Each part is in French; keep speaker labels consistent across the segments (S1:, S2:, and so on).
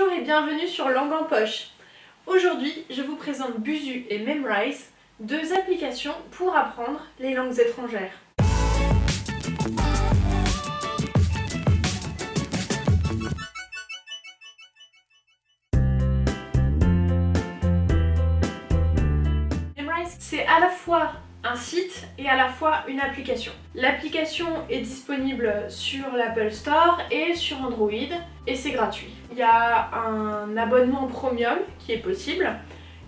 S1: Bonjour et bienvenue sur Langue en Poche. Aujourd'hui, je vous présente Buzu et Memrise, deux applications pour apprendre les langues étrangères. Memrise, c'est à la fois site et à la fois une application. L'application est disponible sur l'Apple Store et sur Android et c'est gratuit. Il y a un abonnement premium qui est possible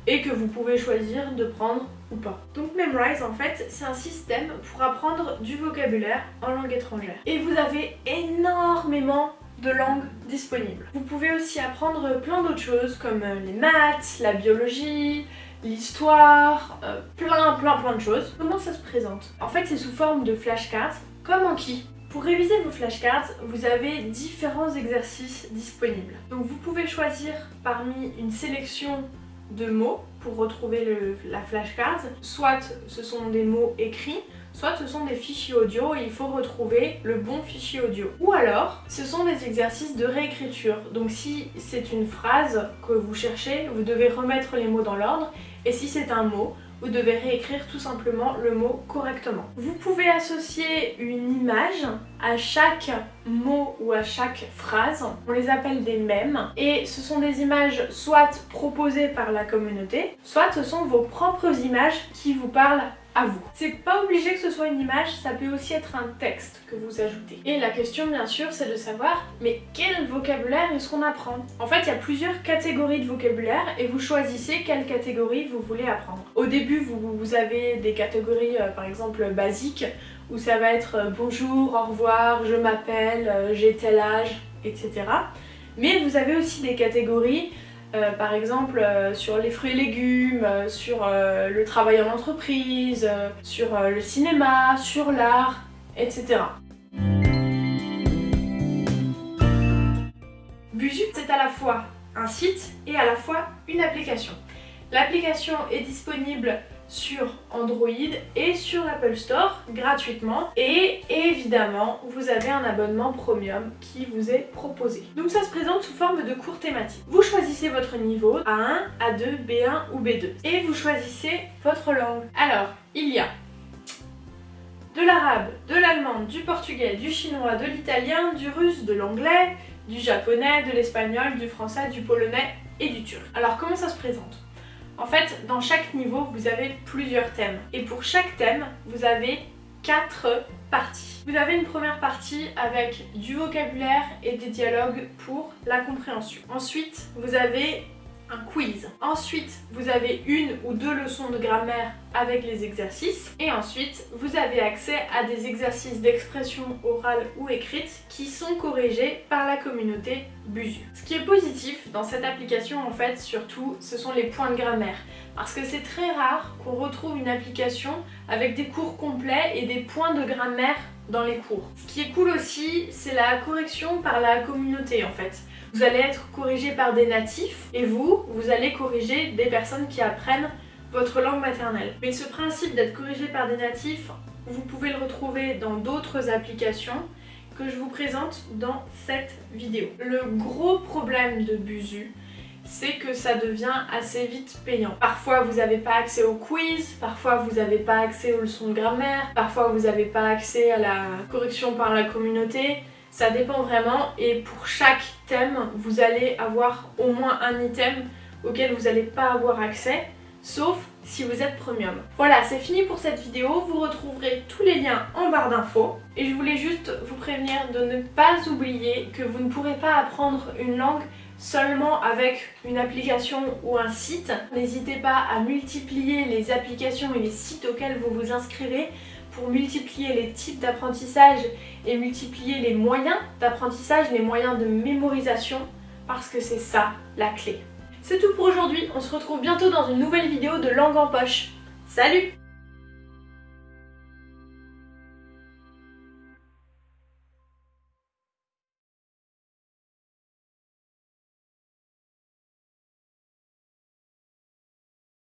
S1: et que vous pouvez choisir de prendre ou pas. Donc Memrise en fait c'est un système pour apprendre du vocabulaire en langue étrangère. Et vous avez énormément de langues disponibles. Vous pouvez aussi apprendre plein d'autres choses comme les maths, la biologie, l'histoire, euh, plein plein plein de choses. Comment ça se présente? En fait c'est sous forme de flashcards, comme en qui pour réviser vos flashcards, vous avez différents exercices disponibles. Donc vous pouvez choisir parmi une sélection de mots pour retrouver la flashcard. Soit ce sont des mots écrits, soit ce sont des fichiers audio et il faut retrouver le bon fichier audio. Ou alors, ce sont des exercices de réécriture. Donc si c'est une phrase que vous cherchez, vous devez remettre les mots dans l'ordre et si c'est un mot, vous devez réécrire tout simplement le mot correctement. Vous pouvez associer une image à chaque mot ou à chaque phrase. On les appelle des mèmes et ce sont des images soit proposées par la communauté, soit ce sont vos propres images qui vous parlent vous. C'est pas obligé que ce soit une image, ça peut aussi être un texte que vous ajoutez. Et la question bien sûr c'est de savoir mais quel vocabulaire est-ce qu'on apprend? En fait il y a plusieurs catégories de vocabulaire et vous choisissez quelle catégorie vous voulez apprendre. Au début vous, vous avez des catégories euh, par exemple basiques où ça va être euh, bonjour, au revoir, je m'appelle, euh, j'ai tel âge, etc. Mais vous avez aussi des catégories euh, par exemple euh, sur les fruits et légumes, euh, sur le travail en entreprise, sur le cinéma, sur l'art, etc. Buzu, c'est à la fois un site et à la fois une application. L'application est disponible sur Android et sur l'Apple Store gratuitement et évidemment vous avez un abonnement premium qui vous est proposé. Donc ça se présente sous forme de cours thématiques. Vous choisissez votre niveau A1, A2, B1 ou B2 et vous choisissez votre langue. Alors il y a de l'arabe, de l'allemand, du portugais, du chinois, de l'italien, du russe, de l'anglais, du japonais, de l'espagnol, du français, du polonais et du turc. Alors comment ça se présente? En fait, dans chaque niveau, vous avez plusieurs thèmes. Et pour chaque thème, vous avez quatre parties. Vous avez une première partie avec du vocabulaire et des dialogues pour la compréhension. Ensuite, vous avez quiz. Ensuite, vous avez une ou deux leçons de grammaire avec les exercices. Et ensuite, vous avez accès à des exercices d'expression orale ou écrite qui sont corrigés par la communauté Buzu. Ce qui est positif dans cette application, en fait, surtout, ce sont les points de grammaire. Parce que c'est très rare qu'on retrouve une application avec des cours complets et des points de grammaire dans les cours. Ce qui est cool aussi, c'est la correction par la communauté en fait. Vous allez être corrigé par des natifs et vous, vous allez corriger des personnes qui apprennent votre langue maternelle. Mais ce principe d'être corrigé par des natifs, vous pouvez le retrouver dans d'autres applications que je vous présente dans cette vidéo. Le gros problème de Buzu, c'est que ça devient assez vite payant. Parfois vous n'avez pas accès au quiz, parfois vous n'avez pas accès aux leçons de grammaire, parfois vous n'avez pas accès à la correction par la communauté, ça dépend vraiment et pour chaque thème, vous allez avoir au moins un item auquel vous n'allez pas avoir accès, sauf si vous êtes premium. Voilà, c'est fini pour cette vidéo. Vous retrouverez tous les liens en barre d'infos. Et je voulais juste vous prévenir de ne pas oublier que vous ne pourrez pas apprendre une langue seulement avec une application ou un site. N'hésitez pas à multiplier les applications et les sites auxquels vous vous inscrivez pour multiplier les types d'apprentissage et multiplier les moyens d'apprentissage, les moyens de mémorisation, parce que c'est ça la clé. C'est tout pour aujourd'hui, on se retrouve bientôt dans une nouvelle vidéo de Langue en Poche. Salut